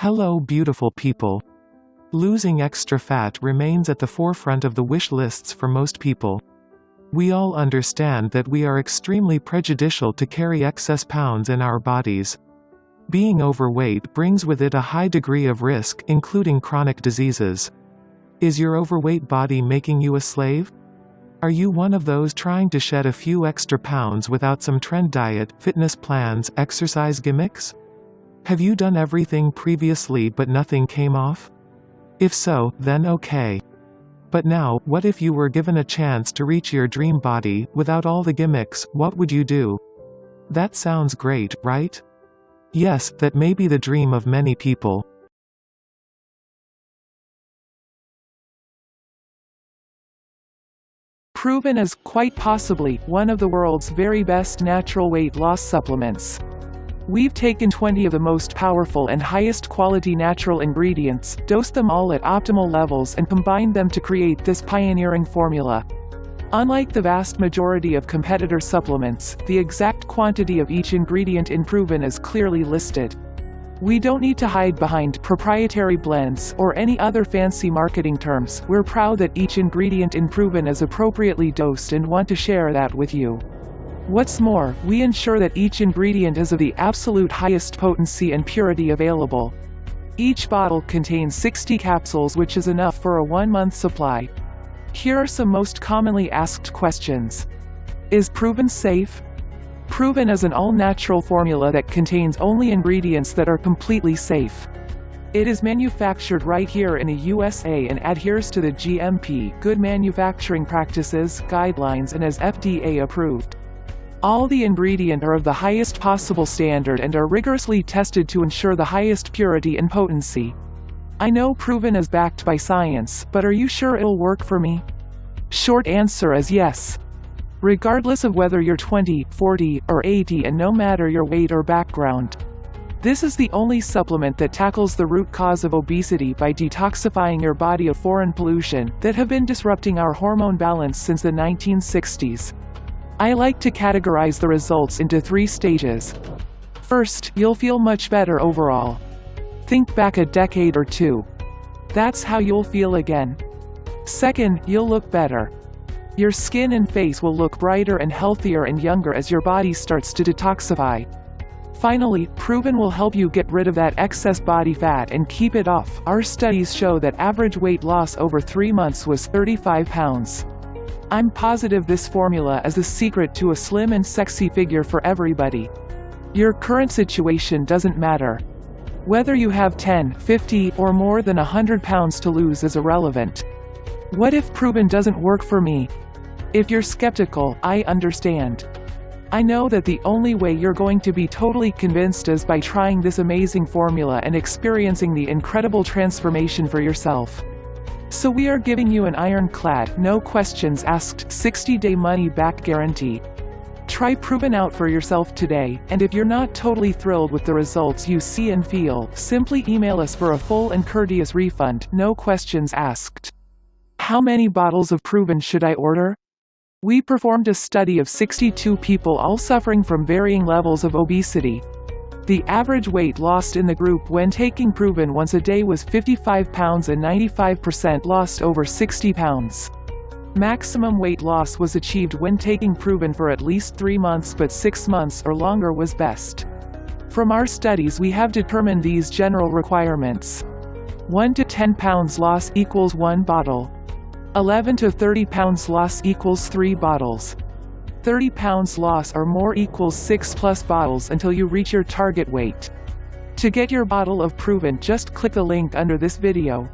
Hello beautiful people. Losing extra fat remains at the forefront of the wish lists for most people. We all understand that we are extremely prejudicial to carry excess pounds in our bodies. Being overweight brings with it a high degree of risk, including chronic diseases. Is your overweight body making you a slave? Are you one of those trying to shed a few extra pounds without some trend diet, fitness plans, exercise gimmicks? Have you done everything previously but nothing came off? If so, then okay. But now, what if you were given a chance to reach your dream body, without all the gimmicks, what would you do? That sounds great, right? Yes, that may be the dream of many people. Proven as, quite possibly, one of the world's very best natural weight loss supplements. We've taken 20 of the most powerful and highest quality natural ingredients, dosed them all at optimal levels and combined them to create this pioneering formula. Unlike the vast majority of competitor supplements, the exact quantity of each ingredient in Proven is clearly listed. We don't need to hide behind proprietary blends or any other fancy marketing terms, we're proud that each ingredient in Proven is appropriately dosed and want to share that with you. What's more, we ensure that each ingredient is of the absolute highest potency and purity available. Each bottle contains 60 capsules which is enough for a one-month supply. Here are some most commonly asked questions. Is Proven safe? Proven is an all-natural formula that contains only ingredients that are completely safe. It is manufactured right here in the USA and adheres to the GMP Good Manufacturing Practices guidelines and is FDA approved. All the ingredient are of the highest possible standard and are rigorously tested to ensure the highest purity and potency. I know proven is backed by science, but are you sure it'll work for me? Short answer is yes. Regardless of whether you're 20, 40, or 80 and no matter your weight or background. This is the only supplement that tackles the root cause of obesity by detoxifying your body of foreign pollution that have been disrupting our hormone balance since the 1960s. I like to categorize the results into three stages. First, you'll feel much better overall. Think back a decade or two. That's how you'll feel again. Second, you'll look better. Your skin and face will look brighter and healthier and younger as your body starts to detoxify. Finally, Proven will help you get rid of that excess body fat and keep it off. Our studies show that average weight loss over 3 months was 35 pounds. I'm positive this formula is the secret to a slim and sexy figure for everybody. Your current situation doesn't matter. Whether you have 10, 50, or more than 100 pounds to lose is irrelevant. What if proven doesn't work for me? If you're skeptical, I understand. I know that the only way you're going to be totally convinced is by trying this amazing formula and experiencing the incredible transformation for yourself. So we are giving you an ironclad, no questions asked, 60-day money-back guarantee. Try Proven out for yourself today, and if you're not totally thrilled with the results you see and feel, simply email us for a full and courteous refund, no questions asked. How many bottles of Proven should I order? We performed a study of 62 people all suffering from varying levels of obesity. The average weight lost in the group when taking Proven once a day was 55 pounds and 95% lost over 60 pounds. Maximum weight loss was achieved when taking Proven for at least 3 months but 6 months or longer was best. From our studies we have determined these general requirements. 1 to 10 pounds loss equals 1 bottle. 11 to 30 pounds loss equals 3 bottles. 30 pounds loss or more equals 6 plus bottles until you reach your target weight. To get your bottle of Proven just click the link under this video.